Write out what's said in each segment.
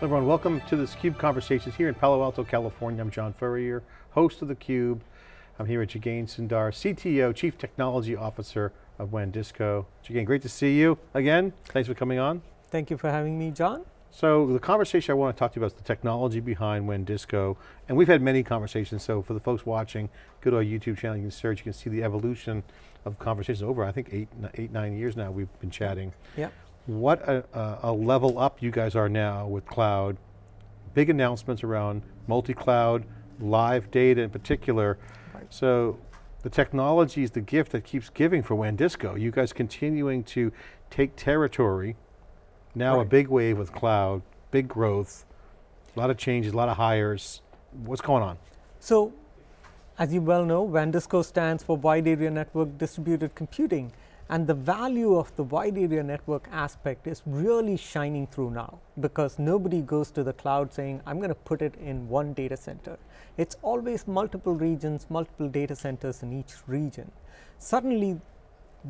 everyone, welcome to this CUBE Conversations here in Palo Alto, California. I'm John Furrier, host of theCUBE. I'm here with Jagane Sundar, CTO, Chief Technology Officer of WANdisco. Jagane, great to see you again. Thanks for coming on. Thank you for having me, John. So the conversation I want to talk to you about is the technology behind WANdisco, and we've had many conversations, so for the folks watching, go to our YouTube channel, you can search, you can see the evolution of conversations over, I think eight, eight nine years now we've been chatting. Yeah. What a, a, level up you guys are now with cloud. Big announcements around multi-cloud, live data in particular. Right. So the technology is the gift that keeps giving for WANdisco. You guys continuing to take territory, now right. a big wave with cloud, big growth, a lot of changes, a lot of hires. What's going on? So, as you well know, WANdisco stands for Wide Area Network Distributed Computing. And the value of the wide area network aspect is really shining through now because nobody goes to the cloud saying, I'm going to put it in one data center. It's always multiple regions, multiple data centers in each region. Suddenly,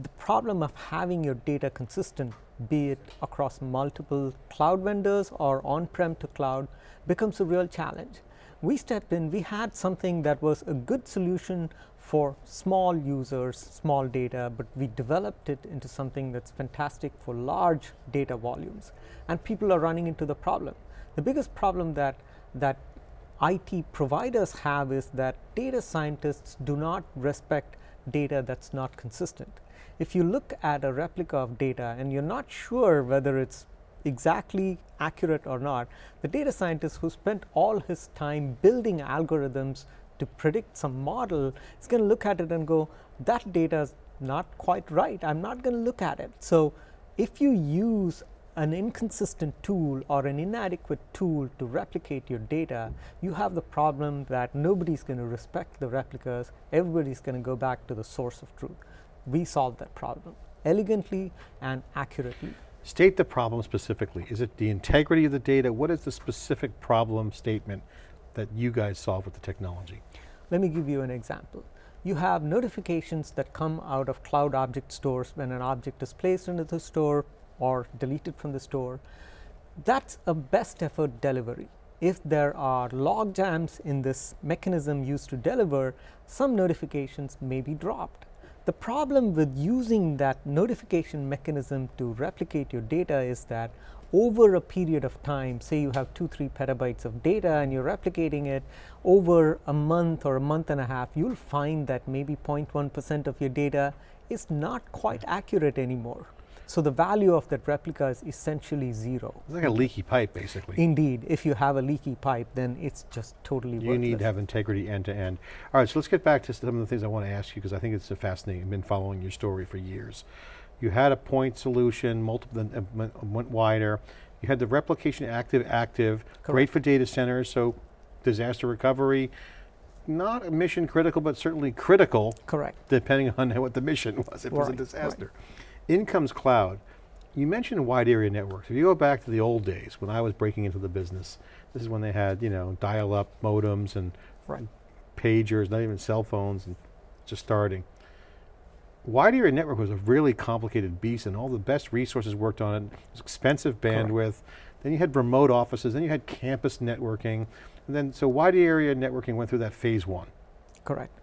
the problem of having your data consistent, be it across multiple cloud vendors or on-prem to cloud, becomes a real challenge. We stepped in, we had something that was a good solution for small users, small data, but we developed it into something that's fantastic for large data volumes. And people are running into the problem. The biggest problem that, that IT providers have is that data scientists do not respect data that's not consistent. If you look at a replica of data and you're not sure whether it's exactly accurate or not, the data scientist who spent all his time building algorithms to predict some model is going to look at it and go, that data is not quite right. I'm not going to look at it. So if you use an inconsistent tool or an inadequate tool to replicate your data, you have the problem that nobody's going to respect the replicas. Everybody's going to go back to the source of truth. We solve that problem elegantly and accurately. State the problem specifically. Is it the integrity of the data? What is the specific problem statement that you guys solve with the technology? Let me give you an example. You have notifications that come out of cloud object stores when an object is placed into the store or deleted from the store. That's a best effort delivery. If there are log jams in this mechanism used to deliver, some notifications may be dropped. The problem with using that notification mechanism to replicate your data is that over a period of time, say you have two, three petabytes of data and you're replicating it over a month or a month and a half, you'll find that maybe 0.1% of your data is not quite accurate anymore. So the value of that replica is essentially zero. It's like a leaky pipe, basically. Indeed, if you have a leaky pipe, then it's just totally worthless. you worthless. need to have integrity end to end. All right, so let's get back to some of the things I want to ask you because I think it's fascinating. I've been following your story for years. You had a point solution, multiple, went wider. You had the replication active, active, Correct. great for data centers, so disaster recovery, not mission critical, but certainly critical. Correct. Depending on what the mission was, it right. was a disaster. Right. In comes cloud. You mentioned wide area networks. If you go back to the old days, when I was breaking into the business, this is when they had, you know, dial-up modems and right. pagers, not even cell phones, and just starting wide area network was a really complicated beast and all the best resources worked on it. It was expensive bandwidth. Correct. Then you had remote offices, then you had campus networking. And then, so wide area networking went through that phase one. Correct.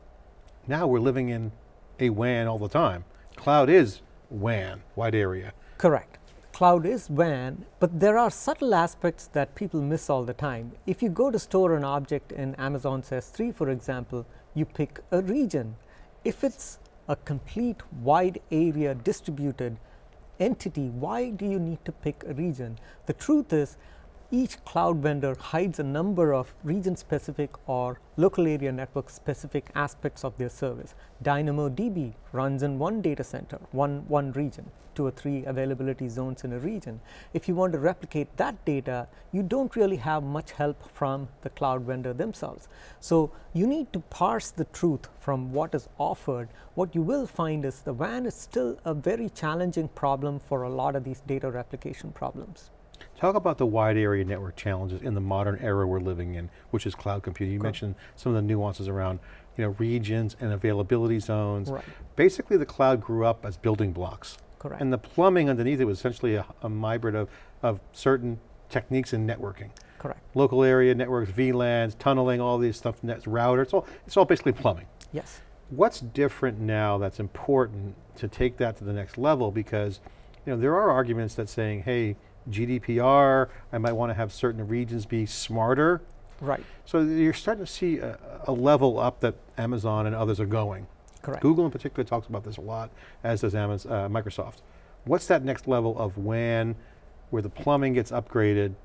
Now we're living in a WAN all the time. Cloud is WAN, wide area. Correct. Cloud is WAN, but there are subtle aspects that people miss all the time. If you go to store an object in Amazon's S3, for example, you pick a region. If it's a complete wide area distributed entity, why do you need to pick a region? The truth is each cloud vendor hides a number of region specific or local area network specific aspects of their service. DynamoDB runs in one data center, one, one region, two or three availability zones in a region. If you want to replicate that data, you don't really have much help from the cloud vendor themselves. So you need to parse the truth from what is offered. What you will find is the WAN is still a very challenging problem for a lot of these data replication problems. Talk about the wide area network challenges in the modern era we're living in, which is cloud computing. You mentioned some of the nuances around you know, regions and availability zones. Right. Basically the cloud grew up as building blocks. Correct. And the plumbing underneath it was essentially a, a hybrid of, of certain techniques in networking. Correct. Local area networks, VLANs, tunneling, all these stuff, nets, router, it's all, it's all basically plumbing. Yes. What's different now that's important to take that to the next level because you know, there are arguments that saying, hey, GDPR, I might want to have certain regions be smarter. Right. So you're starting to see a, a level up that Amazon and others are going. Correct. Google in particular talks about this a lot, as does Amazon, uh, Microsoft. What's that next level of WAN where the plumbing gets upgraded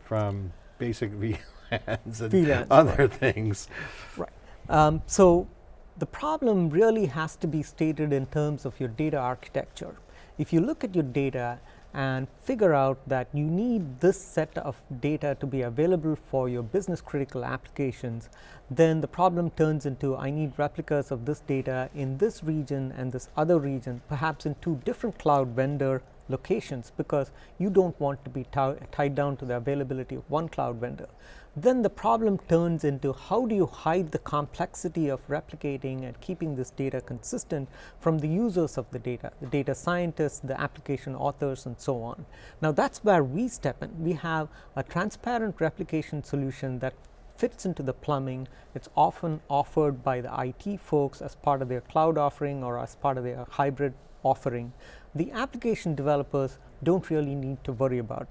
from basic VLANs and VLANs, other right. things? Right. Um, so the problem really has to be stated in terms of your data architecture. If you look at your data and figure out that you need this set of data to be available for your business critical applications, then the problem turns into I need replicas of this data in this region and this other region, perhaps in two different cloud vendor locations because you don't want to be tied down to the availability of one cloud vendor then the problem turns into how do you hide the complexity of replicating and keeping this data consistent from the users of the data, the data scientists, the application authors and so on. Now that's where we step in. We have a transparent replication solution that fits into the plumbing. It's often offered by the IT folks as part of their cloud offering or as part of their hybrid offering. The application developers don't really need to worry about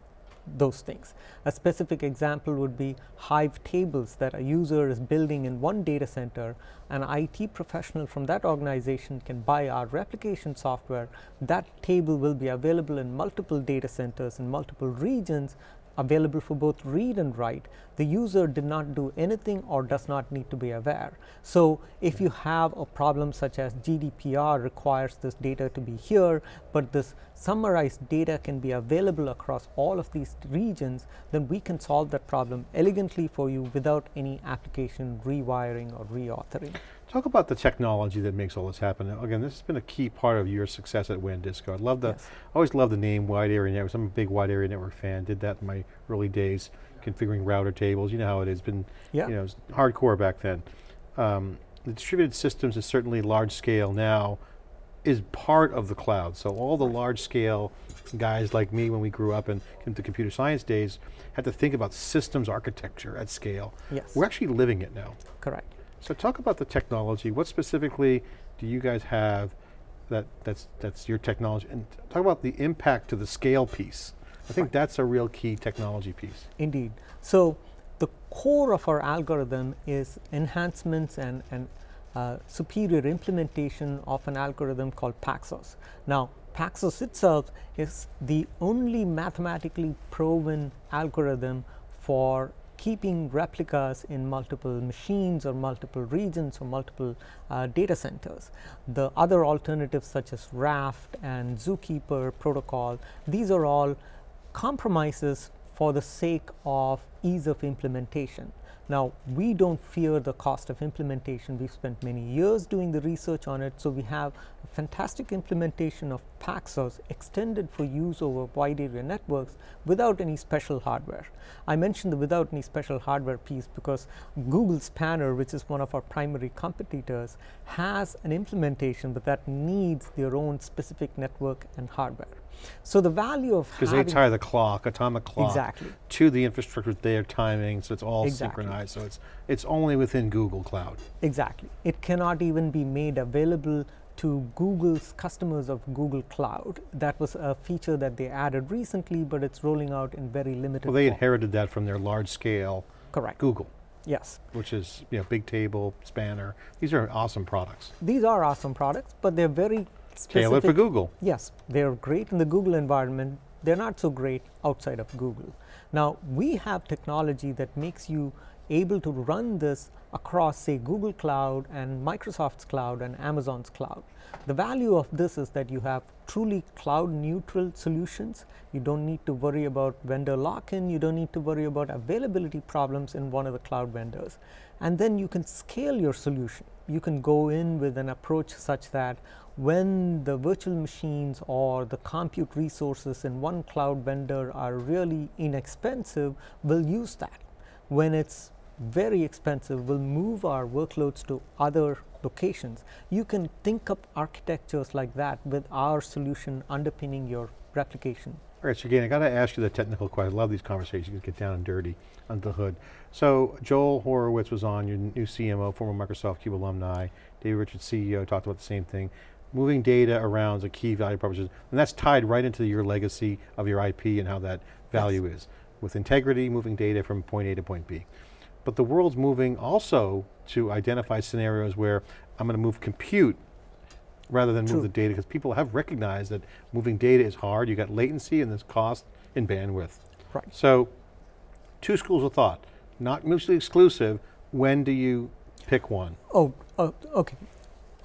those things. A specific example would be Hive tables that a user is building in one data center. An IT professional from that organization can buy our replication software. That table will be available in multiple data centers in multiple regions available for both read and write, the user did not do anything or does not need to be aware. So, if you have a problem such as GDPR requires this data to be here, but this summarized data can be available across all of these regions, then we can solve that problem elegantly for you without any application rewiring or reauthoring. Talk about the technology that makes all this happen. Again, this has been a key part of your success at WANdisco. I love the, yes. Always love the name wide area networks. I'm a big wide area network fan. Did that in my early days, configuring router tables. You know how it has been, yeah. you know, hardcore back then. Um, the distributed systems is certainly large scale now, is part of the cloud. So all the large scale guys like me when we grew up and came to computer science days had to think about systems architecture at scale. Yes. We're actually living it now. Correct. So talk about the technology. What specifically do you guys have that, that's, that's your technology? And talk about the impact to the scale piece. I think that's a real key technology piece. Indeed. So the core of our algorithm is enhancements and, and uh, superior implementation of an algorithm called Paxos. Now, Paxos itself is the only mathematically proven algorithm for keeping replicas in multiple machines or multiple regions or multiple uh, data centers. The other alternatives such as Raft and Zookeeper protocol, these are all compromises for the sake of ease of implementation. Now, we don't fear the cost of implementation. We've spent many years doing the research on it. So, we have a fantastic implementation of Paxos extended for use over wide area networks without any special hardware. I mentioned the without any special hardware piece because Google Spanner, which is one of our primary competitors, has an implementation, but that needs their own specific network and hardware. So the value of because they tie the clock, atomic clock, exactly. to the infrastructure their timing, so it's all exactly. synchronized. So it's it's only within Google Cloud. Exactly. It cannot even be made available to Google's customers of Google Cloud. That was a feature that they added recently, but it's rolling out in very limited. Well, they form. inherited that from their large scale. Correct. Google. Yes. Which is you know Bigtable, Spanner. These are awesome products. These are awesome products, but they're very Tailored for Google. Yes, they're great in the Google environment. They're not so great outside of Google. Now, we have technology that makes you able to run this across say Google Cloud and Microsoft's cloud and Amazon's cloud. The value of this is that you have truly cloud neutral solutions. You don't need to worry about vendor lock-in, you don't need to worry about availability problems in one of the cloud vendors. And then you can scale your solution. You can go in with an approach such that when the virtual machines or the compute resources in one cloud vendor are really inexpensive, we'll use that. When it's very expensive, we'll move our workloads to other locations. You can think up architectures like that with our solution underpinning your replication All right, so again, I got to ask you the technical question. I love these conversations, get down and dirty under the hood. So Joel Horowitz was on, your new CMO, former Microsoft Cube alumni. David Richards, CEO, talked about the same thing. Moving data around is a key value proposition, and that's tied right into your legacy of your IP and how that value yes. is. With integrity, moving data from point A to point B. But the world's moving also to identify scenarios where I'm going to move compute rather than True. move the data, because people have recognized that moving data is hard, you got latency and there's cost in bandwidth. Right. So, two schools of thought, not mutually exclusive, when do you pick one? Oh, oh okay.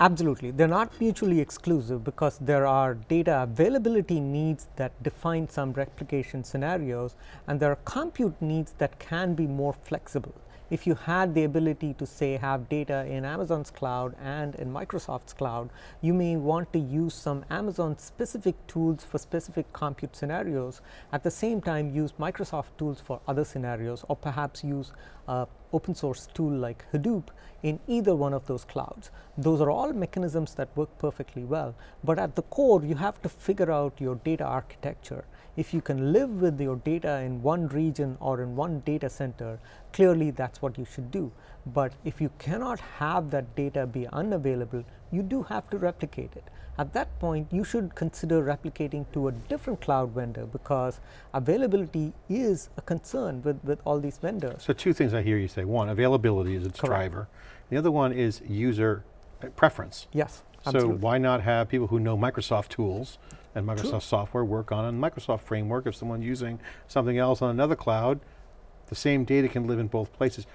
Absolutely, they're not mutually exclusive because there are data availability needs that define some replication scenarios and there are compute needs that can be more flexible if you had the ability to say have data in Amazon's cloud and in Microsoft's cloud, you may want to use some Amazon specific tools for specific compute scenarios, at the same time use Microsoft tools for other scenarios or perhaps use a open source tool like Hadoop in either one of those clouds. Those are all mechanisms that work perfectly well, but at the core you have to figure out your data architecture if you can live with your data in one region or in one data center, clearly that's what you should do. But if you cannot have that data be unavailable, you do have to replicate it. At that point, you should consider replicating to a different cloud vendor because availability is a concern with, with all these vendors. So two things I hear you say. One, availability is its Correct. driver. The other one is user uh, preference. Yes. Absolutely. So why not have people who know Microsoft tools and Microsoft True. software work on a Microsoft framework. If someone using something else on another cloud, the same data can live in both places.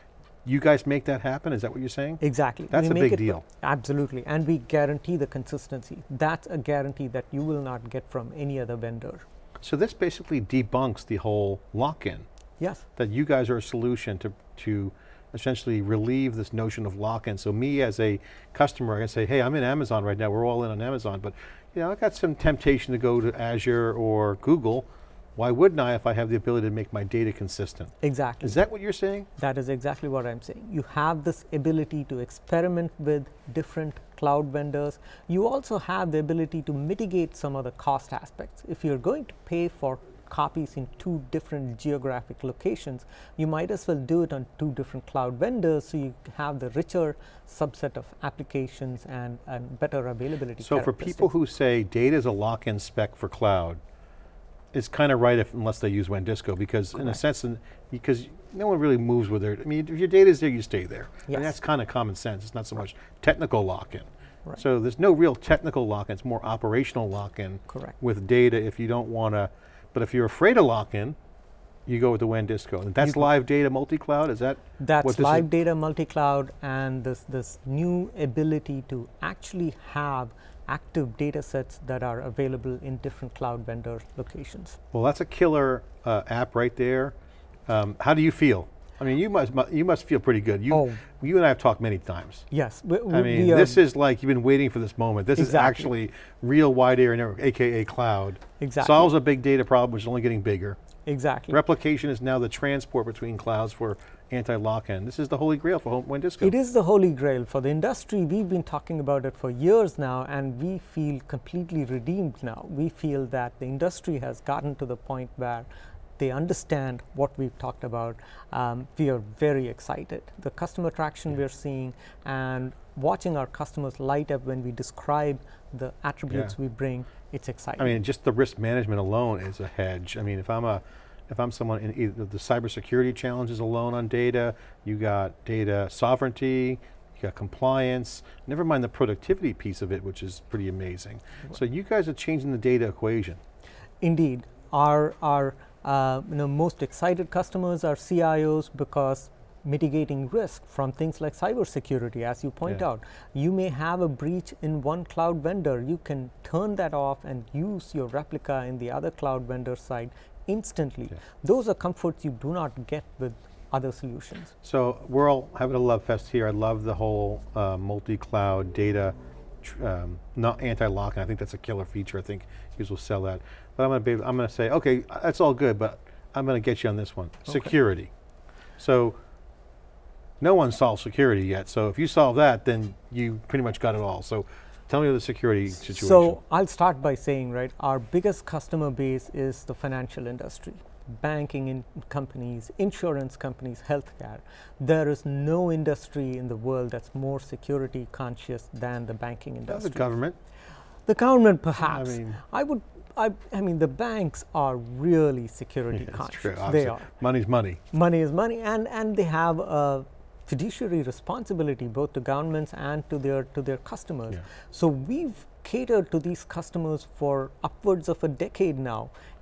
You guys make that happen, is that what you're saying? Exactly. That's we a big deal. Absolutely, and we guarantee the consistency. That's a guarantee that you will not get from any other vendor. So this basically debunks the whole lock-in. Yes. That you guys are a solution to, to essentially relieve this notion of lock-in. So me as a customer, I can say, hey, I'm in Amazon right now, we're all in on Amazon, but you know, I got some temptation to go to Azure or Google. Why wouldn't I if I have the ability to make my data consistent? Exactly. Is that what you're saying? That is exactly what I'm saying. You have this ability to experiment with different cloud vendors. You also have the ability to mitigate some of the cost aspects. If you're going to pay for copies in two different geographic locations, you might as well do it on two different cloud vendors so you have the richer subset of applications and, and better availability So for people who say data is a lock-in spec for cloud, it's kind of right if, unless they use WANdisco because Correct. in a sense, in, because no one really moves with it. I mean, if your data is there, you stay there. Yes. And that's kind of common sense. It's not so much technical lock-in. Right. So there's no real technical lock-in, it's more operational lock-in with data if you don't want to but if you're afraid of lock-in, you go with the WANdisco. And that's live data multi-cloud, is that That's live data multi-cloud and this, this new ability to actually have active data sets that are available in different cloud vendor locations. Well, that's a killer uh, app right there. Um, how do you feel? I mean, you must you must feel pretty good. You oh. you and I have talked many times. Yes, we, we, I mean, we, uh, this is like you've been waiting for this moment. This exactly. is actually real wide area network, aka cloud. Exactly. Solves a big data problem, which is only getting bigger. Exactly. Replication is now the transport between clouds for anti-lock-in. This is the holy grail for WANdisco. It is the holy grail for the industry. We've been talking about it for years now, and we feel completely redeemed now. We feel that the industry has gotten to the point where they understand what we've talked about. Um, we are very excited. The customer traction yeah. we're seeing and watching our customers light up when we describe the attributes yeah. we bring, it's exciting. I mean, just the risk management alone is a hedge. I mean, if I'm a, if I'm someone in either the cybersecurity challenges alone on data, you got data sovereignty, you got compliance, never mind the productivity piece of it, which is pretty amazing. So you guys are changing the data equation. Indeed, our, our uh, you know, most excited customers are CIOs because mitigating risk from things like cybersecurity, as you point yeah. out. You may have a breach in one cloud vendor. You can turn that off and use your replica in the other cloud vendor side instantly. Yeah. Those are comforts you do not get with other solutions. So we're all having a love fest here. I love the whole uh, multi-cloud data, um, not anti-lock, and I think that's a killer feature. I think you will sell that. But I'm going to be, I'm going to say, okay, that's all good, but I'm going to get you on this one. Okay. Security. So no one solved security yet. So if you solve that, then you pretty much got it all. So Tell me the security situation. So I'll start by saying, right, our biggest customer base is the financial industry, banking in companies, insurance companies, healthcare. There is no industry in the world that's more security conscious than the banking industry. the government. The government, perhaps. I, mean- I would. I, I mean, the banks are really security That's conscious. true. They are. Money's money. Money is money, and, and they have a fiduciary responsibility both to governments and to their to their customers. Yeah. So we've catered to these customers for upwards of a decade now.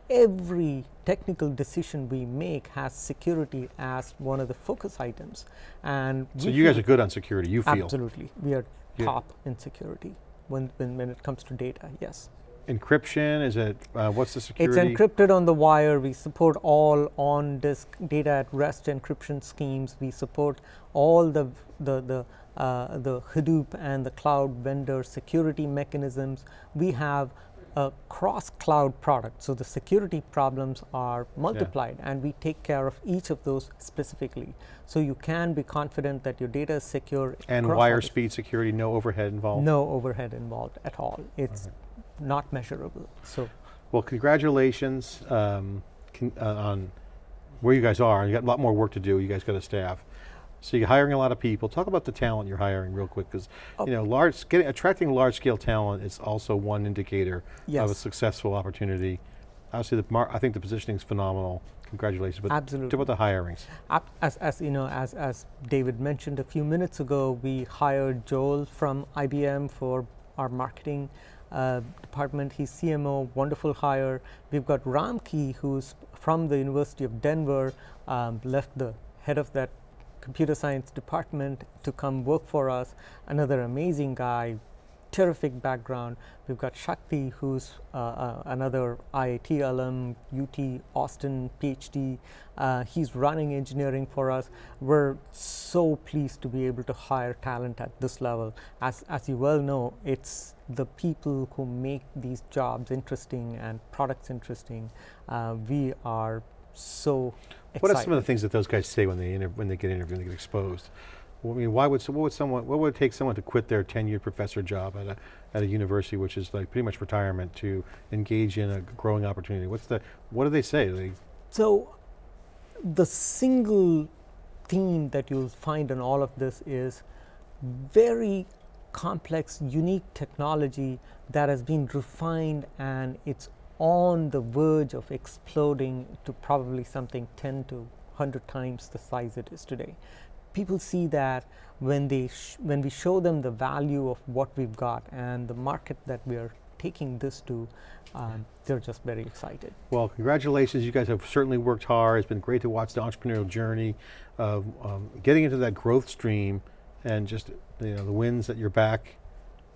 Every technical decision we make has security as one of the focus items, and So you guys are good on security, you feel. absolutely we are Yeah. top in security when, when when it comes to data. Yes. Encryption, is it, uh, what's the security? It's encrypted on the wire. We support all on-disk data at rest encryption schemes. We support all the the the uh, the Hadoop and the cloud vendor security mechanisms. We have a cross-cloud product, so the security problems are multiplied, and we take care of each of those specifically. So you can be confident that your data is secure. And wire speed security, no overhead involved? No overhead involved at all. It's not measurable. So Well, congratulations um, con- uh, on where you guys are. You got a lot more work to do. You guys got a staff. So you're hiring a lot of people. Talk about the talent you're hiring real quick, because Oh. you know, large, getting, attracting large-scale talent is also one indicator of a successful opportunity. Obviously, the mar- I think the positioning is phenomenal. Congratulations. But Absolutely. Talk about the hirings. As, as you know, as, as David mentioned a few minutes ago, we hired Joel from IBM for our marketing uh, department. He's CMO, wonderful hire. We've got Ramki, who's from the University of Denver, um, left the head of that computer science department to come work for us. Another amazing guy, terrific background. We've got Shakti, who's uh, uh, another IIT alum, UT Austin PhD. Uh, he's running engineering for us. We're so pleased to be able to hire talent at this level. As, as you well know, it's the people who make these jobs interesting and products interesting. Uh, we are so excited. What are some of the things that those guys say when they inter- when they get interviewed and they get exposed? I mean, why would what would someone what would it take someone to quit their tenured professor job at a at a university, which is like pretty much retirement, to engage in a growing opportunity? What's the what do they say? They So, the single theme that you'll find in all of this is very complex, unique technology that has been refined and it's on the verge of exploding to probably something 10 to 100 times the size it is today. People see that when they sh- when we show them the value of what we've got and the market that we are taking this to, um, they're just very excited. Well, congratulations. You guys have certainly worked hard. It's been great to watch the entrepreneurial journey of um, getting into that growth stream and just you know the wins at your back,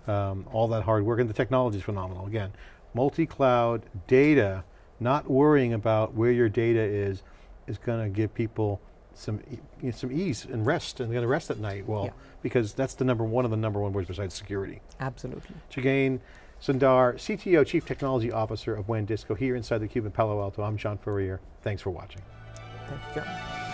um, all that hard work, and the technology is phenomenal. Again, multi-cloud data, not worrying about where your data is, is going to give people some you know, some ease and rest, and they're going to rest at night. Well, Yeah. because that's the number one of the number one words besides security. Absolutely. Jagane Sundar, CTO, Chief Technology Officer of WANdisco here inside the Cube in Palo Alto. I'm John Furrier. Thanks for watching. Thank you, John.